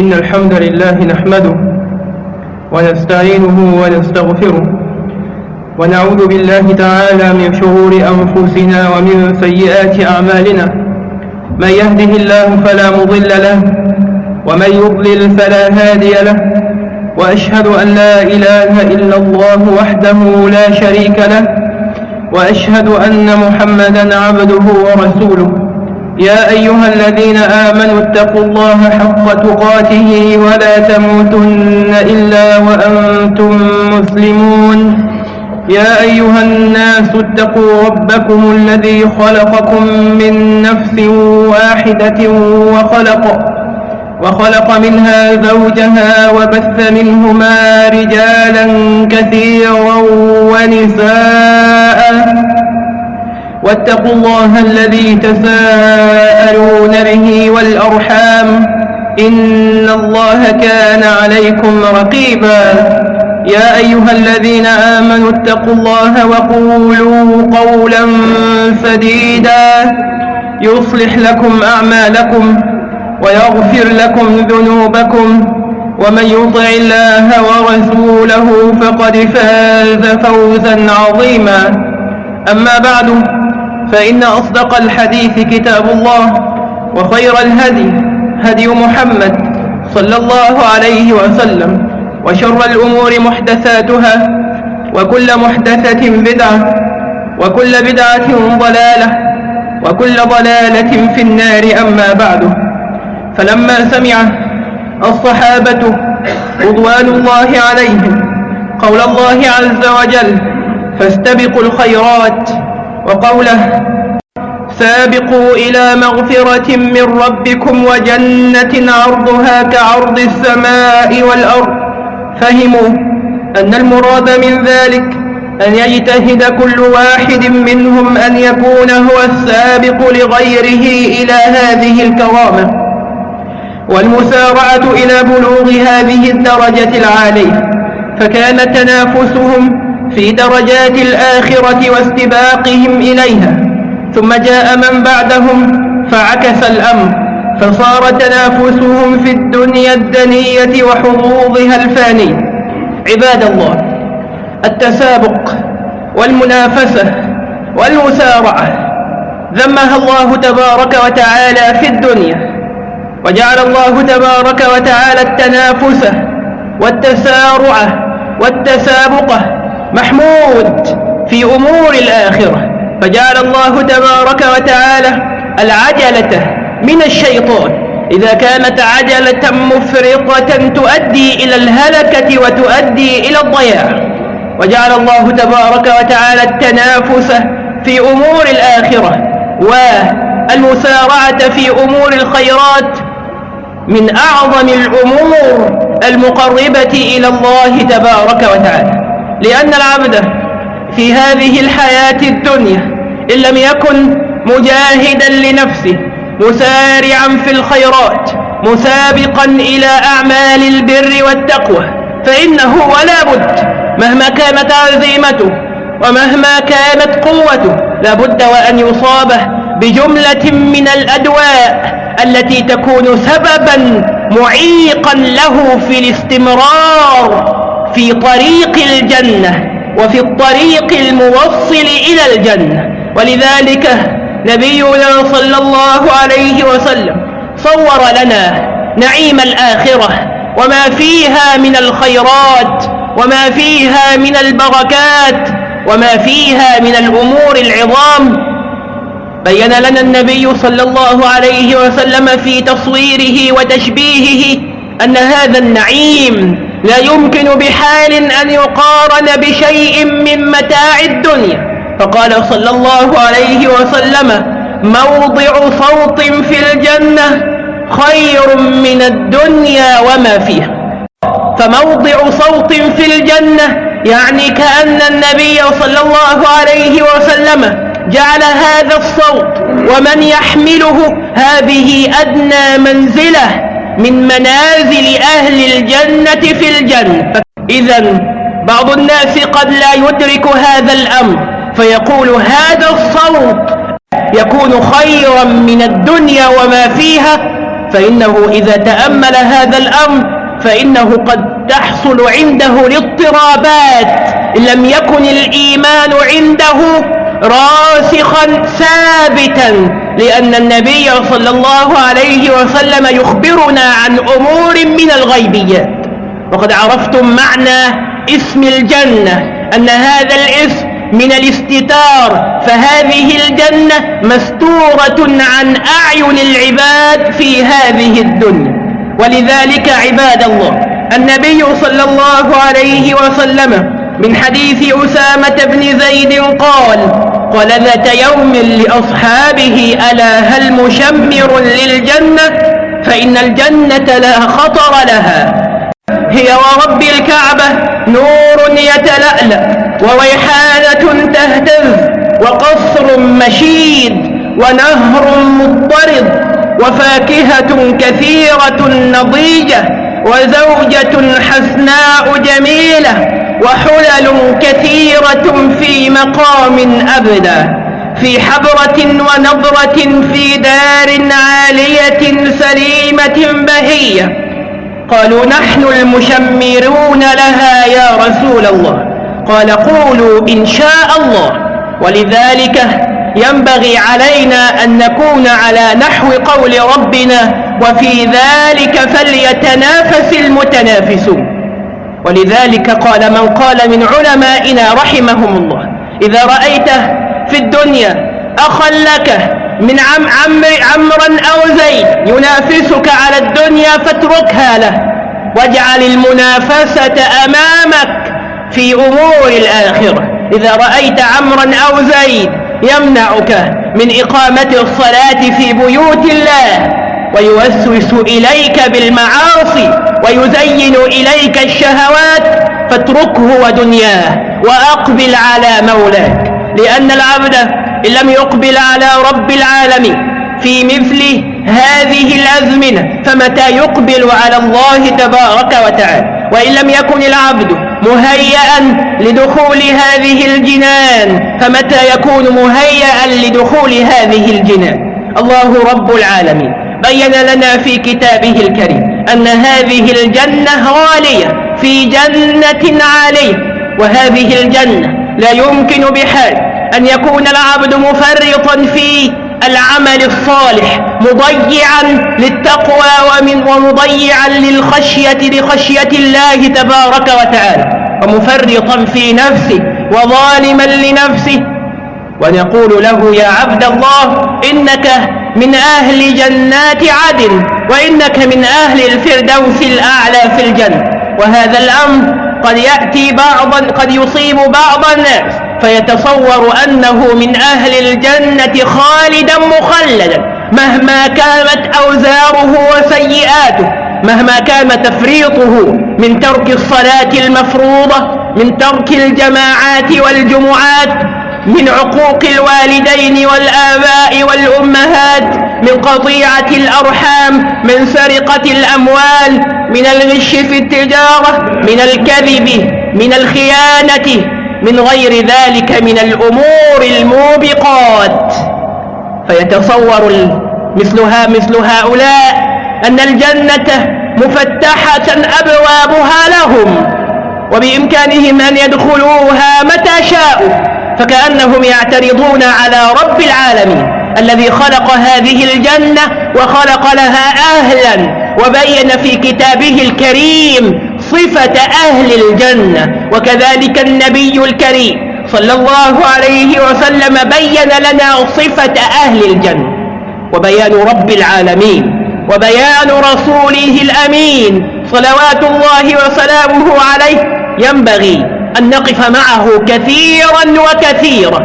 إن الحمد لله نحمده ونستعينه ونستغفره ونعوذ بالله تعالى من شرور أنفسنا ومن سيئات أعمالنا. من يهده الله فلا مضل له ومن يضلل فلا هادي له. وأشهد أن لا إله إلا الله وحده لا شريك له وأشهد أن محمدا عبده ورسوله. يا أيها الذين آمنوا اتقوا الله حق تقاته ولا تموتن إلا وأنتم مسلمون. يا أيها الناس اتقوا ربكم الذي خلقكم من نفس واحدة وخلق وخلق منها زوجها وبث منهما رجالا كثيرا ونساء. واتقوا الله الذي تساءلون به والأرحام إن الله كان عليكم رقيبا. يا أيها الذين آمنوا اتقوا الله وقولوا قولا سديدا. يصلح لكم أعمالكم ويغفر لكم ذنوبكم. ومن يطع الله ورسوله فقد فاز فوزا عظيما. أما بعد فإن أصدق الحديث كتاب الله وخير الهدي هدي محمد صلى الله عليه وسلم وشر الأمور محدثاتها وكل محدثة بدعة وكل بدعة ضلالة وكل ضلالة في النار أما بعد فلما سمع الصحابة رضوان الله عليهم قول الله عز وجل فاستبقوا الخيرات وقوله سابقوا إلى مغفرة من ربكم وجنة عرضها كعرض السماء والأرض. فهموا أن المراد من ذلك أن يجتهد كل واحد منهم أن يكون هو السابق لغيره إلى هذه الكرامة. والمسارعة إلى بلوغ هذه الدرجة العالية فكان تنافسهم في درجات الآخرة واستباقهم إليها. ثم جاء من بعدهم فعكس الأمر فصار تنافسهم في الدنيا الدنية وحظوظها الفانية عباد الله التسابق والمنافسة والمسارعة ذمها الله تبارك وتعالى في الدنيا وجعل الله تبارك وتعالى التنافس والتسارع والتسابقة محمود في أمور الآخرة. فجعل الله تبارك وتعالى العجلة من الشيطان. إذا كانت عجلة مفرطة تؤدي إلى الهلكة وتؤدي إلى الضياع. وجعل الله تبارك وتعالى التنافس في أمور الآخرة. والمسارعة في أمور الخيرات من أعظم الأمور المقربة إلى الله تبارك وتعالى. لأن العبد في هذه الحياة الدنيا إن لم يكن مجاهدا لنفسه مسارعا في الخيرات مسابقا إلى أعمال البر والتقوى فإنه ولا بد مهما كانت عزيمته ومهما كانت قوته لابد وأن يصاب بجملة من الأدواء التي تكون سببا معيقا له في الاستمرار في طريق الجنة وفي الطريق الموصل إلى الجنة. ولذلك نبينا صلى الله عليه وسلم صور لنا نعيم الآخرة وما فيها من الخيرات وما فيها من البركات وما فيها من الأمور العظام. بين لنا النبي صلى الله عليه وسلم في تصويره وتشبيهه أن هذا النعيم لا يمكن بحال أن يقارن بشيء من متاع الدنيا. فقال صلى الله عليه وسلم موضع صوت في الجنة خير من الدنيا وما فيها. فموضع صوت في الجنة يعني كأن النبي صلى الله عليه وسلم جعل هذا الصوت ومن يحمله هذه أدنى منزلة. من منازل أهل الجنة في الجنة. إذا بعض الناس قد لا يدرك هذا الأمر فيقول هذا الصوت يكون خيرا من الدنيا وما فيها فإنه إذا تأمل هذا الأمر فإنه قد تحصل عنده الاضطرابات. لم يكن الإيمان عنده راسخا ثابتا. لأن النبي صلى الله عليه وسلم يخبرنا عن أمور من الغيبيات. وقد عرفتم معنى اسم الجنة أن هذا الاسم من الاستتار فهذه الجنة مستورة عن أعين العباد في هذه الدنيا. ولذلك عباد الله النبي صلى الله عليه وسلم من حديث أسامة بن زيد قال قال ذات يوم لأصحابه ألا هل مشمر للجنة؟ فإن الجنة لا خطر لها. هي ورب الكعبة نور يتلألأ وريحانة تهتز وقصر مشيد ونهر مضطرد وفاكهة كثيرة نضيجة وزوجة حسناء جميلة. وحلل كثيرة في مقام أبدا في حبرة ونظرة في دار عالية سليمة بهية. قالوا نحن المشمرون لها يا رسول الله. قال قولوا إن شاء الله. ولذلك ينبغي علينا أن نكون على نحو قول ربنا وفي ذلك فليتنافس المتنافسون. ولذلك قال من قال من علمائنا رحمهم الله إذا رأيت في الدنيا أخا لك من عم عم عمرا أو زيد ينافسك على الدنيا فاتركها له واجعل المنافسة أمامك في أمور الآخرة. إذا رأيت عمرا أو زيد يمنعك من إقامة الصلاة في بيوت الله ويوسوس إليك بالمعاصي ويزين إليك الشهوات فاتركه ودنياه وأقبل على مولاك لأن العبد إن لم يقبل على رب العالمين في مثل هذه الأزمنة فمتى يقبل على الله تبارك وتعالى؟ وإن لم يكن العبد مهيئا لدخول هذه الجنان فمتى يكون مهيئا لدخول هذه الجنان؟ الله رب العالمين. بين لنا في كتابه الكريم أن هذه الجنة غالية في جنة عالية وهذه الجنة لا يمكن بحال أن يكون العبد مفرطا في العمل الصالح مضيعا للتقوى ومن ومضيعا للخشية لخشية الله تبارك وتعالى ومفرطا في نفسه وظالما لنفسه ونقول له يا عبد الله إنك من أهل جنات عدن وإنك من أهل الفردوس الأعلى في الجنة. وهذا الأمر قد يأتي بعضا قد يصيب بعض الناس فيتصور أنه من أهل الجنة خالدا مخلدا مهما كانت أوزاره وسيئاته مهما كان تفريطه من ترك الصلاة المفروضة من ترك الجماعات والجمعات من عقوق الوالدين والآباء والأمهات من قطيعة الأرحام من سرقة الأموال من الغش في التجارة من الكذب من الخيانة من غير ذلك من الأمور الموبقات. فيتصور مثلها مثل هؤلاء أن الجنة مفتحة أبوابها لهم وبإمكانهم أن يدخلوها متى شاءوا. فكأنهم يعترضون على رب العالمين الذي خلق هذه الجنة وخلق لها أهلا وبين في كتابه الكريم صفة أهل الجنة وكذلك النبي الكريم صلى الله عليه وسلم بين لنا صفة أهل الجنة وبيان رب العالمين وبيان رسوله الأمين صلوات الله وسلامه عليه ينبغي أن نقف معه كثيرا وكثيرا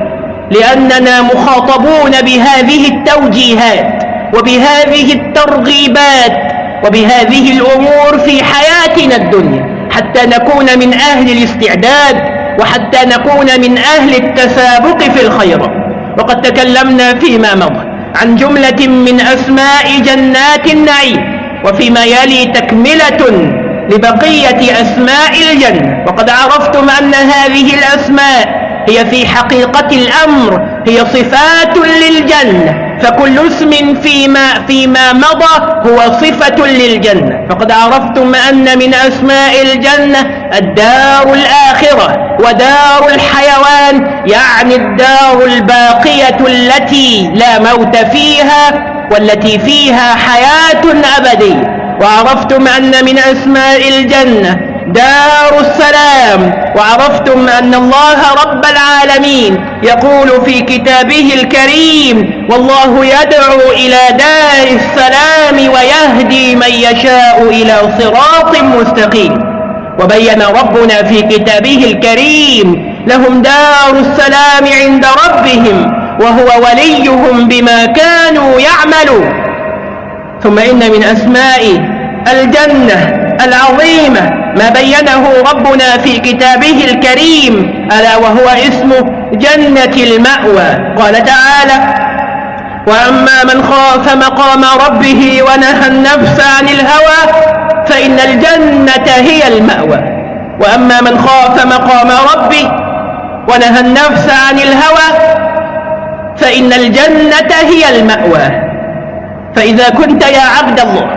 لأننا مخاطبون بهذه التوجيهات وبهذه الترغيبات وبهذه الأمور في حياتنا الدنيا حتى نكون من أهل الاستعداد وحتى نكون من أهل التسابق في الخيرات وقد تكلمنا فيما مضى عن جملة من أسماء جنات النعيم وفيما يلي تكملة لبقية أسماء الجنة. وقد عرفتم أن هذه الأسماء هي في حقيقة الأمر هي صفات للجنة. فكل اسم فيما, فيما مضى هو صفة للجنة. فقد عرفتم أن من أسماء الجنة الدار الآخرة ودار الحيوان يعني الدار الباقية التي لا موت فيها والتي فيها حياة أبدية. وعرفتم أن من أسماء الجنة دار السلام وعرفتم أن الله رب العالمين يقول في كتابه الكريم والله يدعو إلى دار السلام ويهدي من يشاء إلى صراط مستقيم. وبين ربنا في كتابه الكريم لهم دار السلام عند ربهم وهو وليهم بما كانوا يعملون. ثم إن من أسماء الجنة العظيمة ما بينه ربنا في كتابه الكريم ألا وهو اسم جنة المأوى. قال تعالى وأما من خاف مقام ربه ونهى النفس عن الهوى فإن الجنة هي المأوى. وأما من خاف مقام ربه ونهى النفس عن الهوى فإن الجنة هي المأوى. فإذا كنت يا عبد الله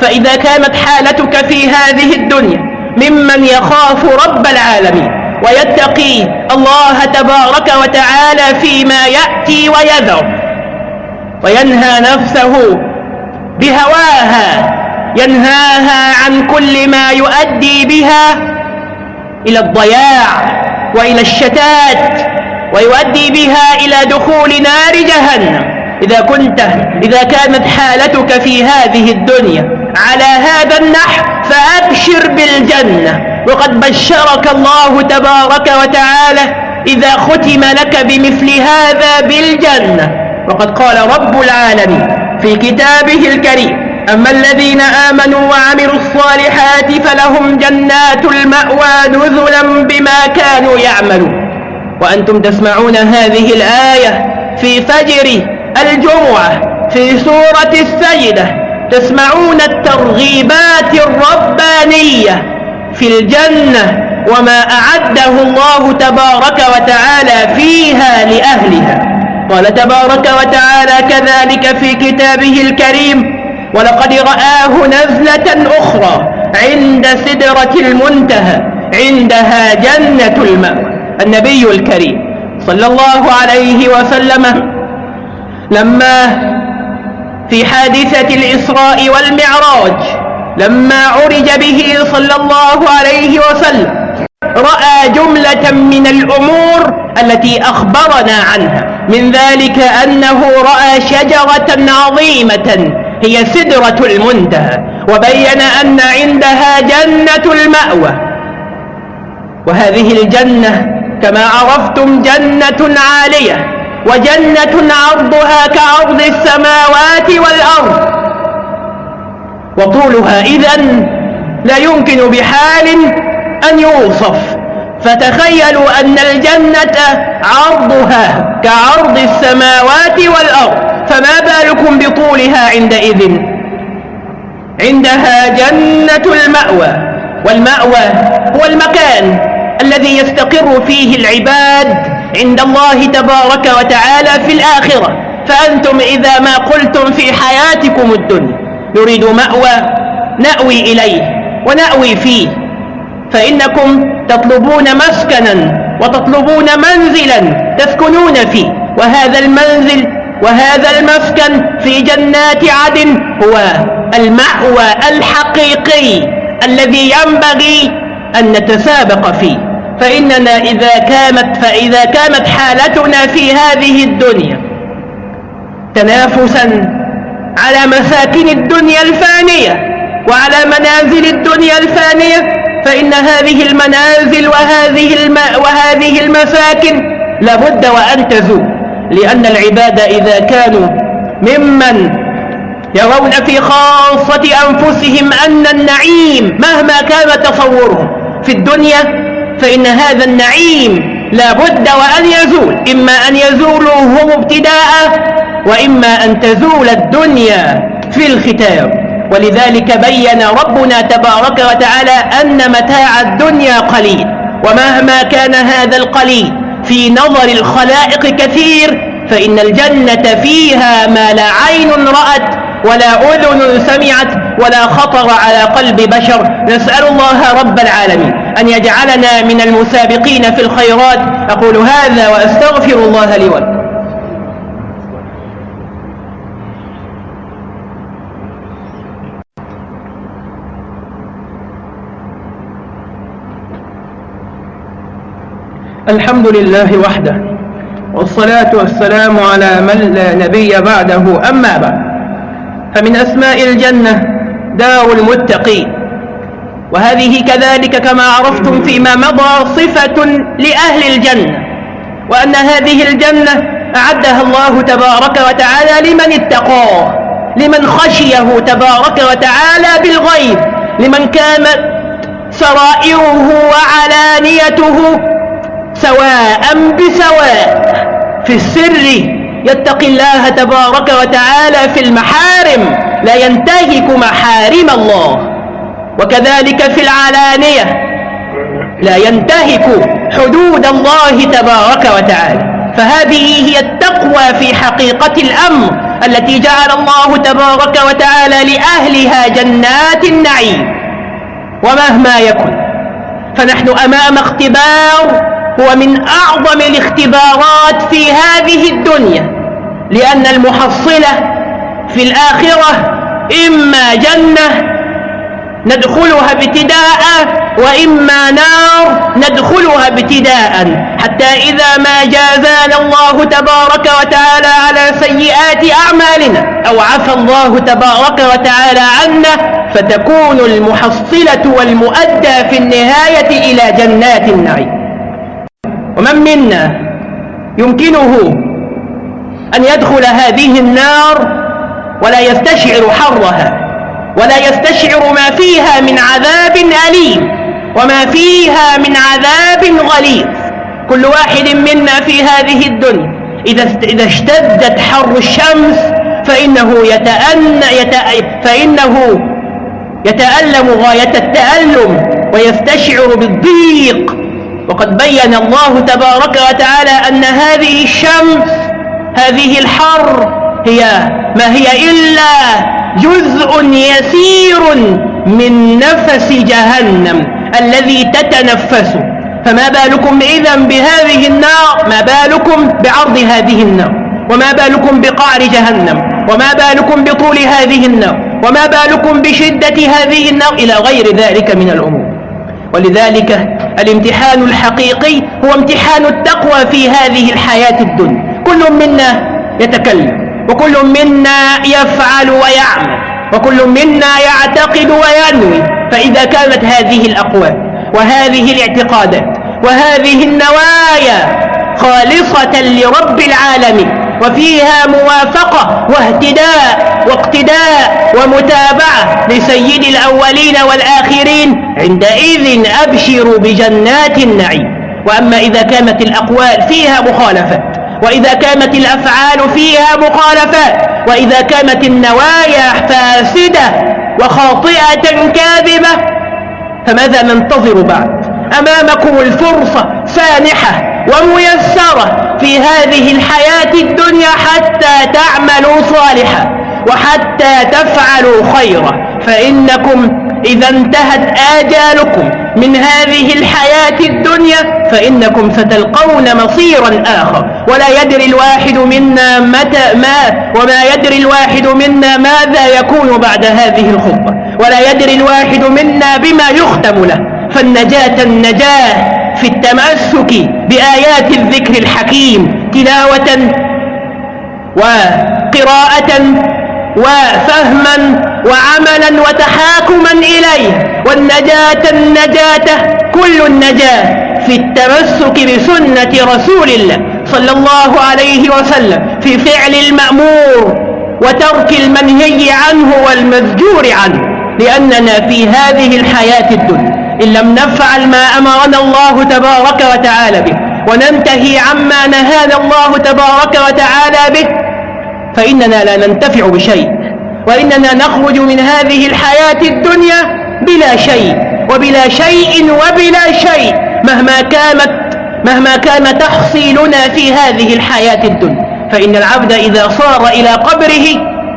فإذا كانت حالتك في هذه الدنيا ممن يخاف رب العالمين ويتقي الله تبارك وتعالى فيما يأتي ويذر وينهى نفسه بهواها ينهاها عن كل ما يؤدي بها إلى الضياع وإلى الشتات ويؤدي بها إلى دخول نار جهنم. إذا كنت إذا كانت حالتك في هذه الدنيا على هذا النحو فأبشر بالجنة. وقد بشرك الله تبارك وتعالى إذا ختم لك بمثل هذا بالجنة. وقد قال رب العالمين في كتابه الكريم أما الذين آمنوا وعملوا الصالحات فلهم جنات المأوى نزلا بما كانوا يعملون. وأنتم تسمعون هذه الآية في فجر الجمعة في سورة السجدة تسمعون الترغيبات الربانية في الجنة وما أعده الله تبارك وتعالى فيها لأهلها. قال تبارك وتعالى كذلك في كتابه الكريم ولقد رآه نزلة أخرى عند سدرة المنتهى عندها جنة المأوى. النبي الكريم صلى الله عليه وسلم لما في حادثة الإسراء والمعراج لما عرج به صلى الله عليه وسلم رأى جملة من الأمور التي أخبرنا عنها. من ذلك أنه رأى شجرة عظيمة هي سدرة المنتهى وبين أن عندها جنة المأوى. وهذه الجنة كما عرفتم جنة عالية. وجنة عرضها كعرض السماوات والأرض. وطولها إذن لا يمكن بحال أن يوصف. فتخيلوا أن الجنة عرضها كعرض السماوات والأرض. فما بالكم بطولها عندئذ؟ عندها جنة المأوى. والمأوى هو المكان الذي يستقر فيه العباد عند الله تبارك وتعالى في الآخرة. فأنتم إذا ما قلتم في حياتكم الدنيا نريد مأوى نأوي إليه ونأوي فيه. فإنكم تطلبون مسكنا وتطلبون منزلا تسكنون فيه. وهذا المنزل وهذا المسكن في جنات عدن هو المأوى الحقيقي الذي ينبغي أن نتسابق فيه. فإننا إذا كانت فإذا كانت حالتنا في هذه الدنيا تنافسا على مساكن الدنيا الفانية وعلى منازل الدنيا الفانية فإن هذه المنازل وهذه الماء وهذه المساكن لابد وأن تزول. لأن العباد إذا كانوا ممن يرون في خاصة أنفسهم أن النعيم مهما كان تصورهم في الدنيا فإن هذا النعيم لا بد وأن يزول. إما أن يزولوا هم ابتداء وإما أن تزول الدنيا في الختام. ولذلك بين ربنا تبارك وتعالى أن متاع الدنيا قليل. ومهما كان هذا القليل في نظر الخلائق كثير فإن الجنة فيها ما لا عين رأت ولا أذن سمعت ولا خطر على قلب بشر. نسأل الله رب العالمين أن يجعلنا من المسابقين في الخيرات. أقول هذا وأستغفر الله لي ولكم. الحمد لله وحده والصلاة والسلام على من لا نبي بعده. أما بعد فمن أسماء الجنة دار المتقين وهذه كذلك كما عرفتم فيما مضى صفة لأهل الجنة وأن هذه الجنة أعدها الله تبارك وتعالى لمن اتقاه لمن خشيه تبارك وتعالى بالغيب لمن كانت سرائره وعلانيته سواء بسواء في السر. يتقي الله تبارك وتعالى في المحارم. لا ينتهك محارم الله. وكذلك في العلانية. لا ينتهك حدود الله تبارك وتعالى. فهذه هي التقوى في حقيقة الأمر التي جعل الله تبارك وتعالى لأهلها جنات النعيم. ومهما يكن فنحن أمام اختبار هو من أعظم الاختبارات في هذه الدنيا. لأن المحصلة في الآخرة إما جنة ندخلها ابتداء وإما نار ندخلها ابتداء. حتى إذا ما جازانا الله تبارك وتعالى على سيئات أعمالنا أو عفى الله تبارك وتعالى عنا فتكون المحصلة والمؤدى في النهاية إلى جنات النعيم. ومن منا يمكنه أن يدخل هذه النار ولا يستشعر حرها ولا يستشعر ما فيها من عذاب أليم وما فيها من عذاب غليظ. كل واحد منا في هذه الدنيا إذا اشتدت حر الشمس فإنه يتأن يت... فإنه يتألم غاية التألم ويستشعر بالضيق. وقد بين الله تبارك وتعالى أن هذه الشمس هذه الحر هي ما هي إلا جزء يسير من نفس جهنم الذي تتنفس. فما بالكم إذا بهذه النار؟ ما بالكم بعرض هذه النار؟ وما بالكم بقعر جهنم؟ وما بالكم بطول هذه النار؟ وما بالكم بشدة هذه النار؟ إلى غير ذلك من الأمور. ولذلك الامتحان الحقيقي هو امتحان التقوى في هذه الحياة الدنيا. كل منا يتكلم. وكل منا يفعل ويعمل وكل منا يعتقد وينوي فإذا كانت هذه الأقوال وهذه الاعتقادات وهذه النوايا خالصة لرب العالمين وفيها موافقة واهتداء واقتداء ومتابعة لسيد الأولين والآخرين عندئذ أبشروا بجنات النعيم. وأما إذا كانت الأقوال فيها مخالفات وإذا كانت الأفعال فيها مخالفات وإذا كانت النوايا فاسدة وخاطئة كاذبة فماذا ننتظر بعد؟ أمامكم الفرصة سانحة وميسرة في هذه الحياة الدنيا حتى تعملوا صالحا وحتى تفعلوا خيرا. فإنكم إذا انتهت آجالكم من هذه الحياة الدنيا فإنكم ستلقون مصيرا آخر. ولا يدري الواحد منا متى ما وما يدري الواحد منا ماذا يكون بعد هذه الخطبة. ولا يدري الواحد منا بما يختم له. فالنجاة النجاة في التمسك بآيات الذكر الحكيم تلاوة وقراءة وفهما وعملا وتحاكما إليه. والنجاة النجاة كل النجاة في التمسك بسنة رسول الله صلى الله عليه وسلم في فعل المأمور وترك المنهي عنه والمزجور عنه. لأننا في هذه الحياة الدنيا إن لم نفعل ما أمرنا الله تبارك وتعالى به وننتهي عما نهانا الله تبارك وتعالى به فإننا لا ننتفع بشيء. وإننا نخرج من هذه الحياة الدنيا بلا شيء وبلا شيء وبلا شيء مهما كانت مهما كان تحصيلنا في هذه الحياة الدنيا. فإن العبد إذا صار إلى قبره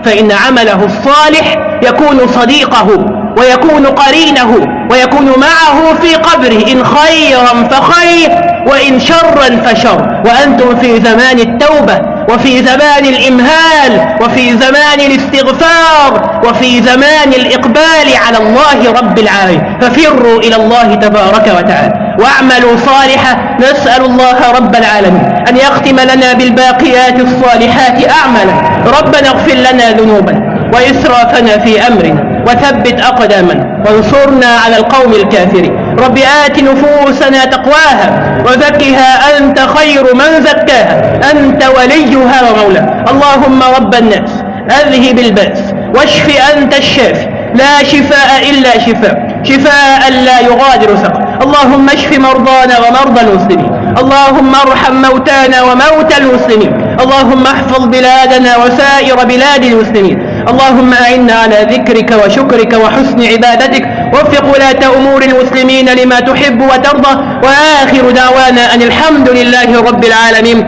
فإن عمله الصالح يكون صديقه. ويكون قرينه ويكون معه في قبره إن خيرا فخير وإن شرا فشر. وأنتم في زمان التوبة وفي زمان الإمهال وفي زمان الاستغفار وفي زمان الإقبال على الله رب العالمين. ففروا إلى الله تبارك وتعالى واعملوا صالحا. نسأل الله رب العالمين أن يختم لنا بالباقيات الصالحات أعمالا. ربنا اغفر لنا ذنوبنا. وإسرافنا في أمرنا. وثبت أقدامنا. وانصرنا على القوم الكافرين. رب آت نفوسنا تقواها وزكها أنت خير من زكاها. أنت وليها ومولاها. اللهم رب الناس أذهب البأس. واشف أنت الشافي. لا شفاء إلا شفاء شفاء لا يغادر سقم اللهم اشف مرضانا ومرضى المسلمين. اللهم ارحم موتانا وموتى المسلمين. اللهم احفظ بلادنا وسائر بلاد المسلمين. اللهم أعنا على ذكرك وشكرك وحسن عبادتك وفق ولاة أمور المسلمين لما تحب وترضى وآخر دعوانا أن الحمد لله رب العالمين.